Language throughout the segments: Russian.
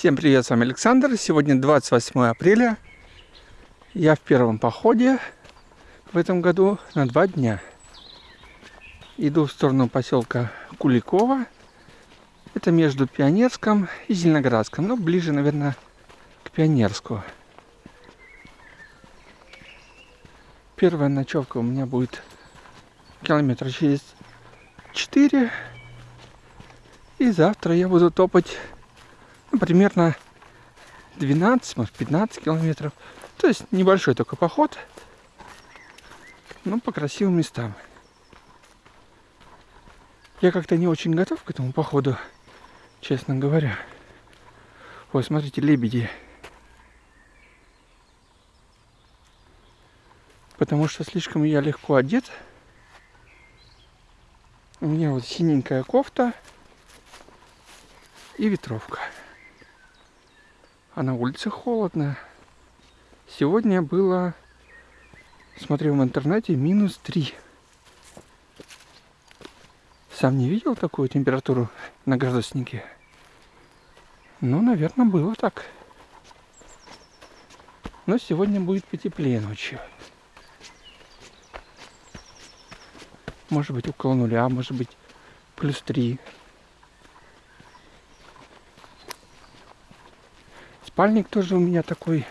Всем привет, с вами Александр. Сегодня 28 апреля. Я в первом походе в этом году на два дня. Иду в сторону поселка Куликова. Это между Пионерском и Зеленоградском. Ну, ближе, наверное, к Пионерску. Первая ночевка у меня будет километра через 4. И завтра я буду топать ну, примерно 12, может 15 километров. То есть небольшой только поход, но по красивым местам. Я как-то не очень готов к этому походу, честно говоря. Ой, смотрите, лебеди. Потому что слишком я легко одет. У меня вот синенькая кофта и ветровка а на улице холодно. Сегодня было, смотрел в интернете, минус 3. Сам не видел такую температуру на градуснике. Ну, наверное, было так. Но сегодня будет потеплее ночью. Может быть около нуля, может быть плюс 3. Спальник тоже у меня такой,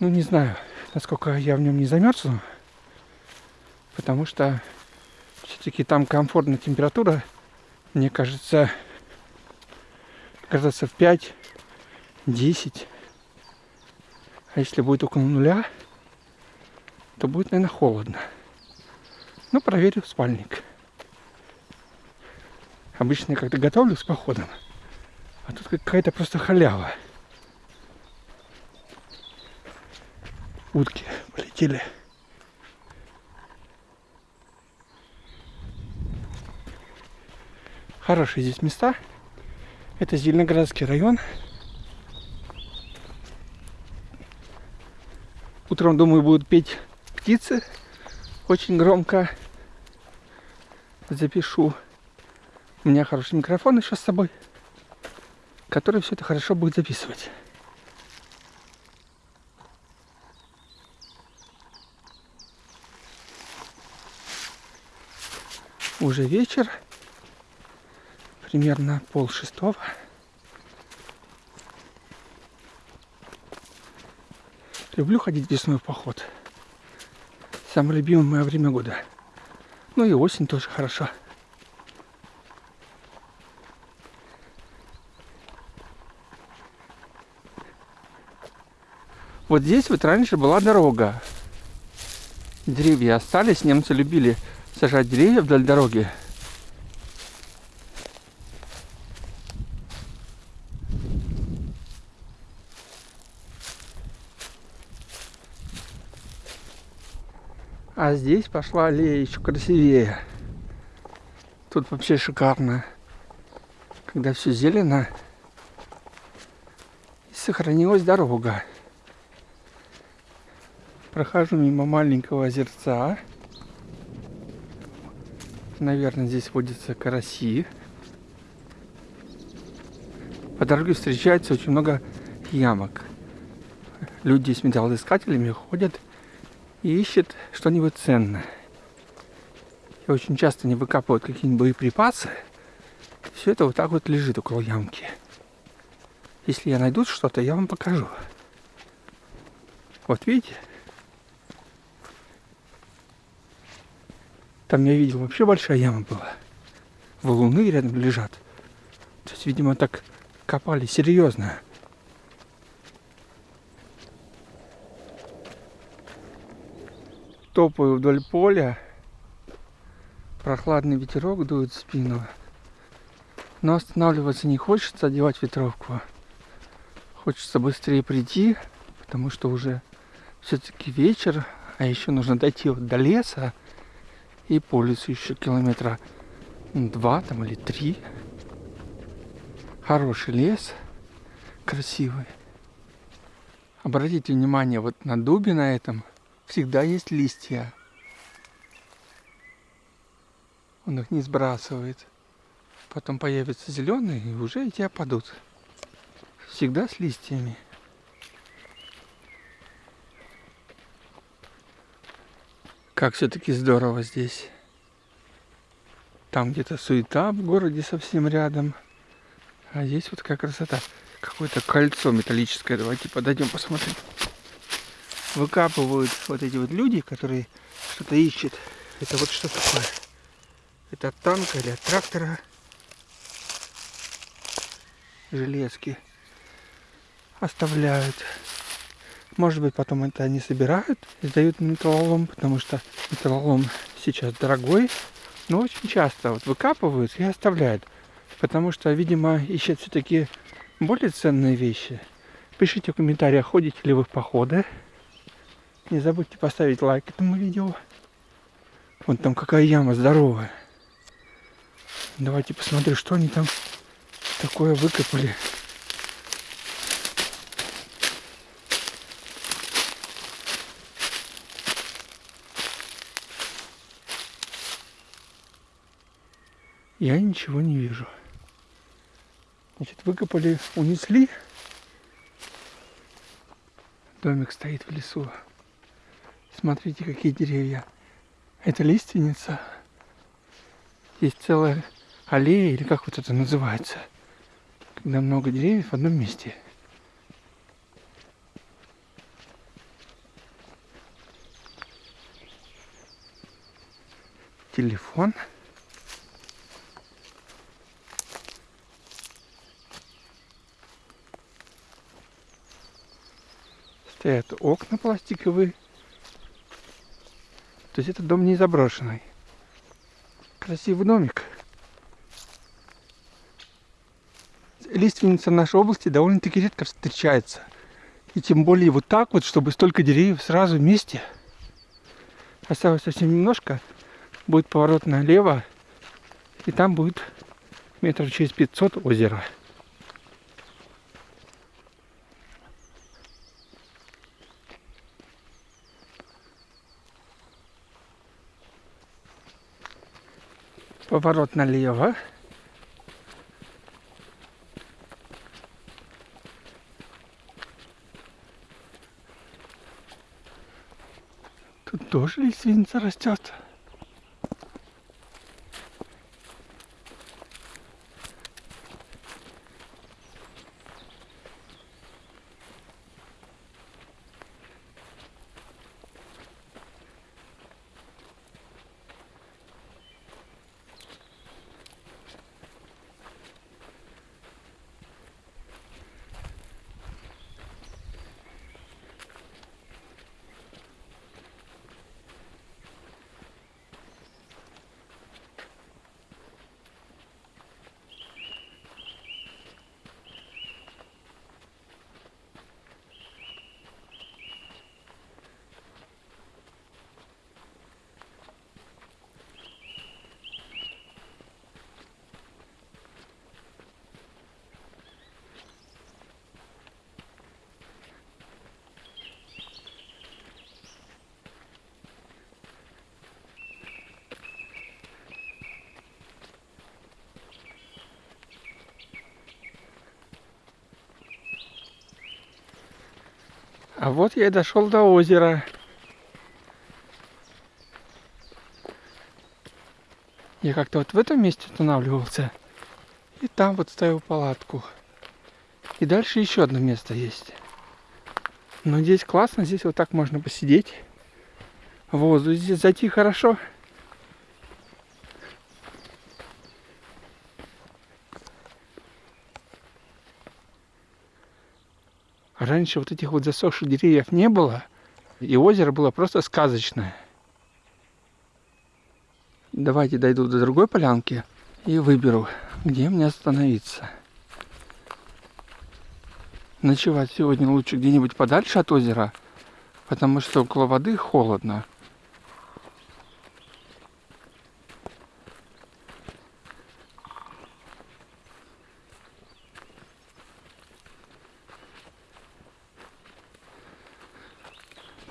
ну не знаю, насколько я в нем не замерзну, потому что все-таки там комфортная температура, мне кажется, градусов 5, 10. А если будет около нуля, то будет, наверное, холодно. Ну, проверю спальник. Обычно я когда готовлю с походом, а тут какая-то просто халява. Утки полетели. Хорошие здесь места. Это Зеленоградский район. Утром, думаю, будут петь птицы. Очень громко. Запишу. У меня хороший микрофон еще с собой, который все это хорошо будет записывать. Уже вечер, примерно пол шестого. Люблю ходить весной в поход. Самое любимое мое время года. Ну и осень тоже хорошо. Вот здесь вот раньше была дорога. Деревья остались, немцы любили сажать деревья вдоль дороги. А здесь пошла аллея еще красивее. Тут вообще шикарно. Когда все зелено. И сохранилась дорога. Прохожу мимо маленького озерца. Наверное, здесь водятся караси. По дороге встречается очень много ямок. Люди с металлоискателями ходят и ищут что-нибудь ценное. И очень часто не выкапывают какие-нибудь боеприпасы. Все это вот так вот лежит около ямки. Если я найду что-то, я вам покажу. Вот видите? Там я видел, вообще большая яма была. Валуны рядом лежат. То есть, видимо, так копали серьезно. Топаю вдоль поля. Прохладный ветерок дует в спину. Но останавливаться не хочется, одевать ветровку. Хочется быстрее прийти, потому что уже все-таки вечер, а еще нужно дойти вот до леса и по лесу еще километра два там или три. Хороший лес, красивый. Обратите внимание, вот на дубе на этом всегда есть листья. Он их не сбрасывает. Потом появятся зеленые и уже эти опадут. Всегда с листьями. Как все-таки здорово здесь. Там где-то суета в городе совсем рядом. А здесь вот какая красота. Какое-то кольцо металлическое. Давайте подойдем посмотрим. Выкапывают вот эти вот люди, которые что-то ищут. Это вот что такое? Это от танка или от трактора? Железки оставляют. Может быть, потом это они собирают и сдают металлолом, потому что металлолом сейчас дорогой. Но очень часто вот выкапывают и оставляют. Потому что, видимо, ищут все-таки более ценные вещи. Пишите в комментариях, ходите ли вы в походы. Не забудьте поставить лайк этому видео. Вон там какая яма здоровая. Давайте посмотрим, что они там такое выкопали. Я ничего не вижу. Значит, выкопали, унесли. Домик стоит в лесу. Смотрите, какие деревья. Это лиственница. Есть целая аллея, или как вот это называется. Когда много деревьев в одном месте. Телефон. Стоят окна пластиковые. То есть этот дом не заброшенный. Красивый домик. Лиственница в нашей области довольно-таки редко встречается. И тем более вот так вот, чтобы столько деревьев сразу вместе. Осталось совсем немножко. Будет поворот налево. И там будет метров через 500 озеро. Поворот налево. Тут тоже лиственница растет. А вот я и дошел до озера. Я как-то вот в этом месте останавливался. И там вот ставил палатку. И дальше еще одно место есть. Но здесь классно, здесь вот так можно посидеть. Воздух здесь зайти хорошо. Раньше вот этих вот засохших деревьев не было, и озеро было просто сказочное. Давайте дойду до другой полянки и выберу, где мне остановиться. Ночевать сегодня лучше где-нибудь подальше от озера, потому что около воды холодно.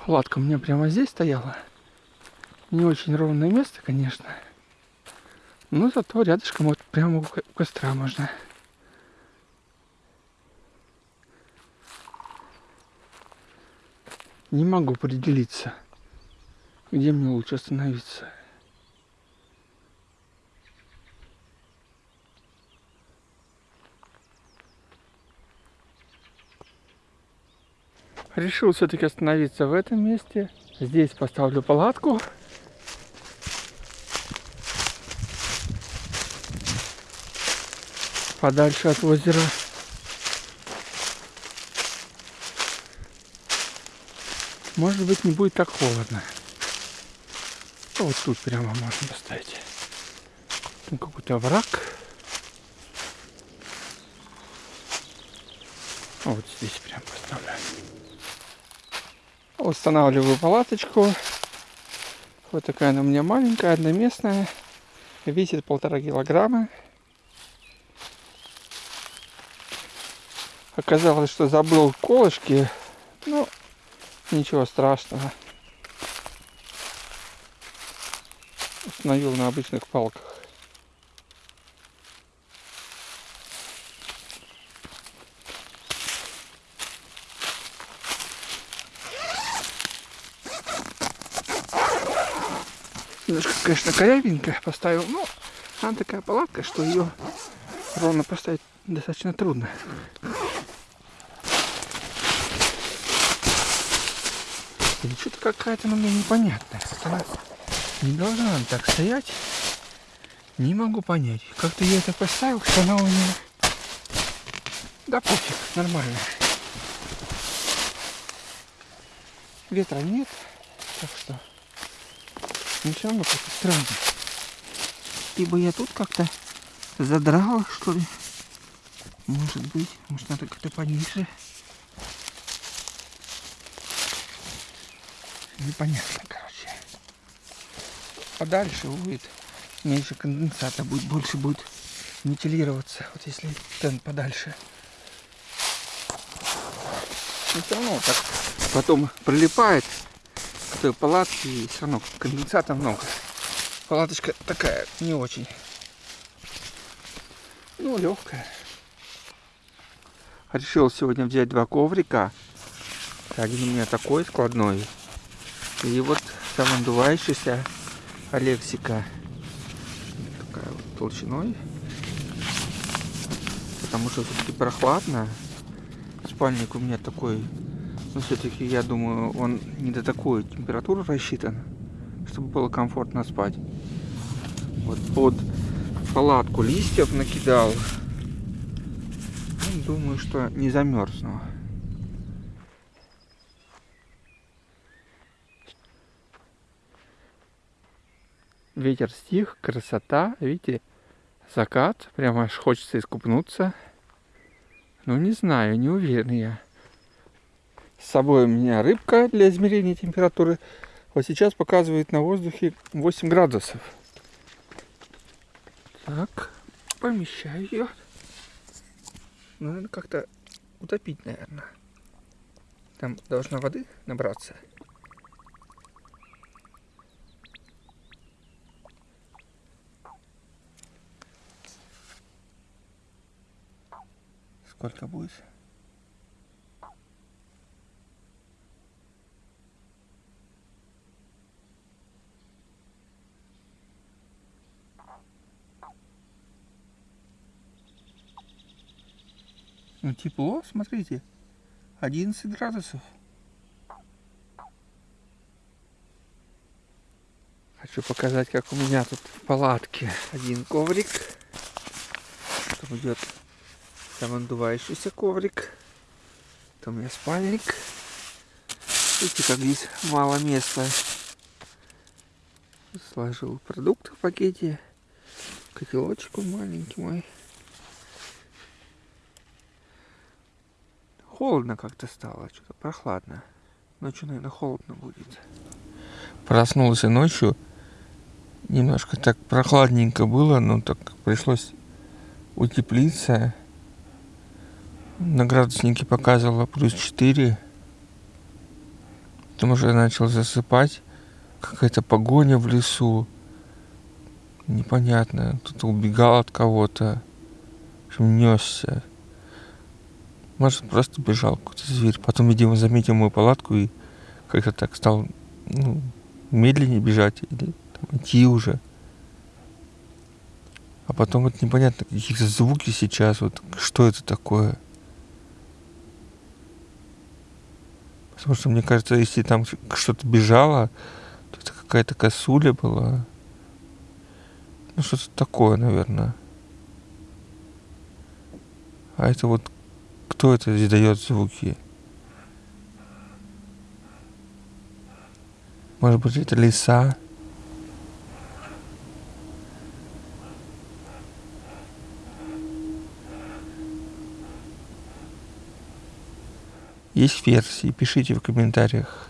Ладка у меня прямо здесь стояла. Не очень ровное место, конечно. Но зато рядышком вот прямо у костра можно. Не могу определиться, где мне лучше остановиться. Решил все-таки остановиться в этом месте. Здесь поставлю палатку. Подальше от озера. Может быть не будет так холодно. Вот тут прямо можно поставить. Там какой-то враг. Вот здесь прям поставляю. Устанавливаю палаточку. Вот такая она у меня маленькая, одноместная. Весит полтора килограмма. Оказалось, что забыл колышки. Ну, ничего страшного. Установил на обычных палках. Немножко, конечно, корявенько поставил, но она такая палатка, что ее ровно поставить достаточно трудно. Или что-то какая-то она мне непонятная. Она не должна так стоять. Не могу понять. Как-то я это поставил, что она у меня... Да пофиг, нормально. Ветра нет, так что но как-то странно. Либо я тут как-то задрал, что ли. Может быть. Может надо как-то пониже. Непонятно, короче. Подальше будет меньше конденсата будет, больше будет вентилироваться. Вот если тент подальше. Но все равно так потом прилипает той палатки и все равно конденсата много. Палаточка такая не очень. Ну, легкая. Решил сегодня взять два коврика. Один у меня такой складной. И вот самодувающийся Алексика. Такая вот толщиной. Потому что все-таки прохладно. Спальник у меня такой но все-таки, я думаю, он не до такой температуры рассчитан, чтобы было комфортно спать. Вот под палатку листьев накидал. Ну, думаю, что не замерзну. Ветер стих, красота, видите, закат, прямо аж хочется искупнуться. Ну, не знаю, не уверен я. С собой у меня рыбка для измерения температуры. Вот сейчас показывает на воздухе 8 градусов. Так, помещаю ее. Ну, надо как-то утопить, наверное. Там должна воды набраться. Сколько будет? Ну тепло, смотрите. 11 градусов. Хочу показать, как у меня тут в палатке один коврик. Там идет самодувающийся коврик. Там у меня спальник. Видите, как здесь мало места. Сложил продукты в пакете. Котелочек маленький мой. Холодно как-то стало, что-то прохладно. Ночью, наверное, холодно будет. Проснулся ночью. Немножко так прохладненько было, но так пришлось утеплиться. На градуснике показывало плюс 4. Потом уже начал засыпать. Какая-то погоня в лесу. Непонятно. Кто-то убегал от кого-то. Несся. Может, просто бежал какой-то зверь. Потом, видимо, заметил мою палатку и как-то так стал ну, медленнее бежать или там, идти уже. А потом вот непонятно, какие-то звуки сейчас, вот что это такое. Потому что мне кажется, если там что-то бежало, то это какая-то косуля была. Ну, что-то такое, наверное. А это вот кто это издает звуки? Может быть, это лиса? Есть версии, пишите в комментариях.